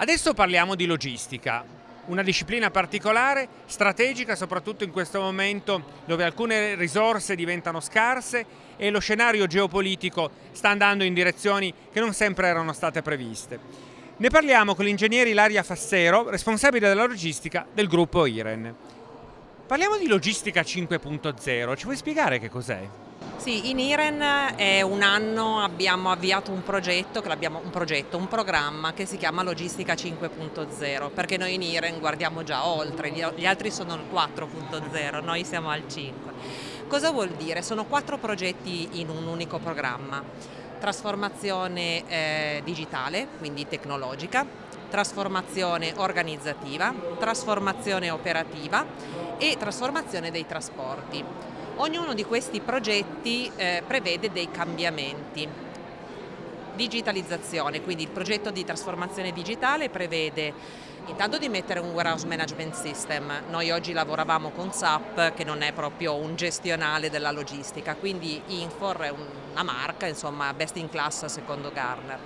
Adesso parliamo di logistica, una disciplina particolare, strategica soprattutto in questo momento dove alcune risorse diventano scarse e lo scenario geopolitico sta andando in direzioni che non sempre erano state previste. Ne parliamo con l'ingegnere Ilaria Fassero, responsabile della logistica del gruppo IREN. Parliamo di logistica 5.0, ci vuoi spiegare che cos'è? Sì, in IREN è un anno abbiamo avviato un progetto, un progetto, un programma che si chiama Logistica 5.0 perché noi in IREN guardiamo già oltre, gli altri sono il 4.0, noi siamo al 5. Cosa vuol dire? Sono quattro progetti in un unico programma. Trasformazione eh, digitale, quindi tecnologica, trasformazione organizzativa, trasformazione operativa e trasformazione dei trasporti. Ognuno di questi progetti eh, prevede dei cambiamenti. Digitalizzazione, quindi il progetto di trasformazione digitale prevede intanto di mettere un warehouse management system. Noi oggi lavoravamo con SAP che non è proprio un gestionale della logistica, quindi Infor è una marca, insomma best in class secondo Garner.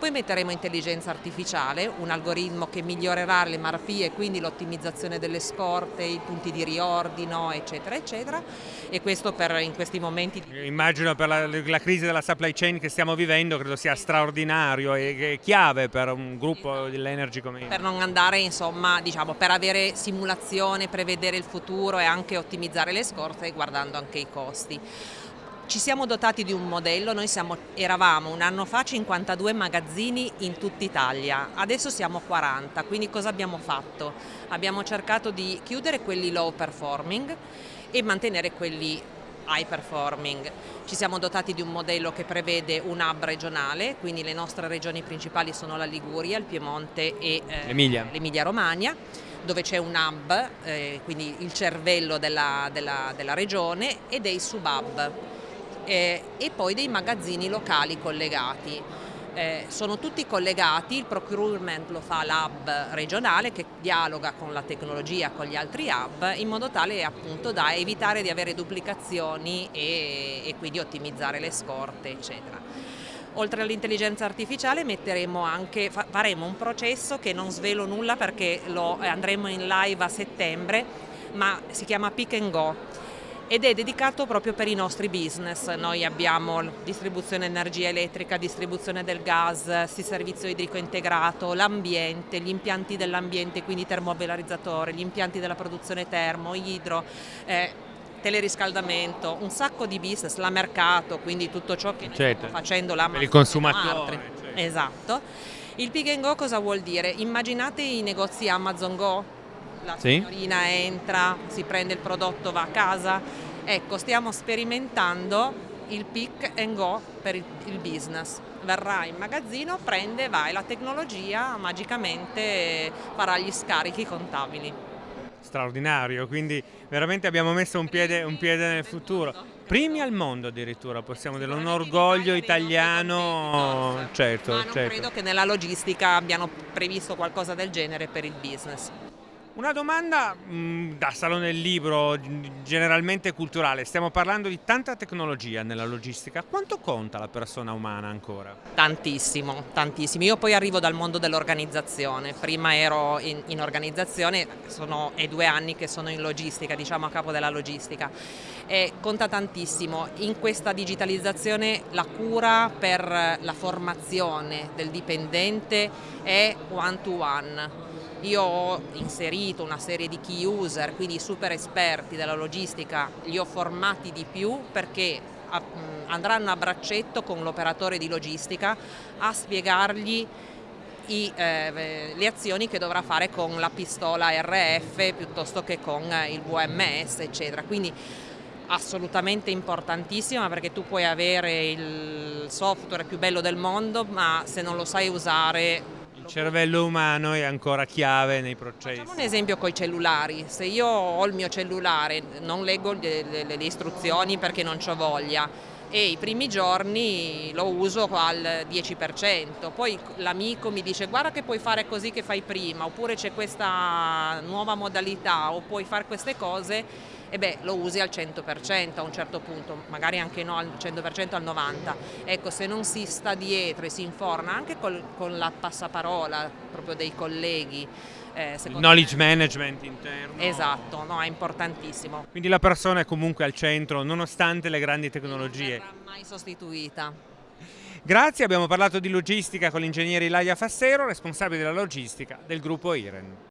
Poi metteremo intelligenza artificiale, un algoritmo che migliorerà le marpie e quindi l'ottimizzazione delle scorte, i punti di riordino, eccetera, eccetera. E questo per in questi momenti. Immagino per la, la crisi della supply chain che stiamo vivendo, credo sia straordinario e chiave per un gruppo esatto. dell'energy come Per non andare, insomma, diciamo, per avere simulazione, prevedere il futuro e anche ottimizzare le scorte guardando anche i costi. Ci siamo dotati di un modello, noi siamo, eravamo un anno fa 52 magazzini in tutta Italia, adesso siamo 40, quindi cosa abbiamo fatto? Abbiamo cercato di chiudere quelli low performing e mantenere quelli high performing. Ci siamo dotati di un modello che prevede un hub regionale, quindi le nostre regioni principali sono la Liguria, il Piemonte e eh, l'Emilia Romagna dove c'è un hub, eh, quindi il cervello della, della, della regione e dei sub-hub eh, e poi dei magazzini locali collegati. Eh, sono tutti collegati, il procurement lo fa l'hub regionale che dialoga con la tecnologia, con gli altri hub, in modo tale appunto da evitare di avere duplicazioni e, e quindi ottimizzare le scorte, eccetera. Oltre all'intelligenza artificiale anche, faremo un processo che non svelo nulla perché lo andremo in live a settembre, ma si chiama Pick and Go ed è dedicato proprio per i nostri business. Noi abbiamo distribuzione energia elettrica, distribuzione del gas, servizio idrico integrato, l'ambiente, gli impianti dell'ambiente, quindi termovalorizzatori, gli impianti della produzione termo, idro, eh, teleriscaldamento, un sacco di business, la mercato, quindi tutto ciò che certo. stiamo facendo la per il consumatore. Certo. Esatto. Il and go cosa vuol dire? Immaginate i negozi Amazon Go, la signorina sì. entra, si prende il prodotto, va a casa. Ecco, stiamo sperimentando il pick and go per il, il business. Verrà in magazzino, prende, va e la tecnologia magicamente farà gli scarichi contabili. Straordinario, quindi veramente abbiamo messo un piede, un piede nel futuro. Primi al mondo addirittura, possiamo dire, un orgoglio italiano, certo. Ma non certo. credo che nella logistica abbiano previsto qualcosa del genere per il business. Una domanda mh, mm, da salone del libro, generalmente culturale, stiamo parlando di tanta tecnologia nella logistica, quanto conta la persona umana ancora? Tantissimo, tantissimo. Io poi arrivo dal mondo dell'organizzazione, prima ero in, in organizzazione, sono, è due anni che sono in logistica, diciamo a capo della logistica, e conta tantissimo. In questa digitalizzazione la cura per la formazione del dipendente è one to one io ho inserito una serie di key user, quindi super esperti della logistica, li ho formati di più perché andranno a braccetto con l'operatore di logistica a spiegargli i, eh, le azioni che dovrà fare con la pistola RF piuttosto che con il VMS eccetera. Quindi assolutamente importantissima perché tu puoi avere il software più bello del mondo ma se non lo sai usare cervello umano è ancora chiave nei processi. Facciamo un esempio con i cellulari, se io ho il mio cellulare non leggo le, le, le istruzioni perché non ho voglia e i primi giorni lo uso al 10%, poi l'amico mi dice guarda che puoi fare così che fai prima oppure c'è questa nuova modalità o puoi fare queste cose e beh lo usi al 100% a un certo punto, magari anche no al 100% al 90%. Ecco, se non si sta dietro e si informa anche col, con la passaparola proprio dei colleghi, eh, il knowledge me. management interno. Esatto, no, è importantissimo. Quindi la persona è comunque al centro nonostante le grandi tecnologie. Non verrà mai sostituita. Grazie, abbiamo parlato di logistica con l'ingegnere Ilaria Fassero, responsabile della logistica del gruppo IREN.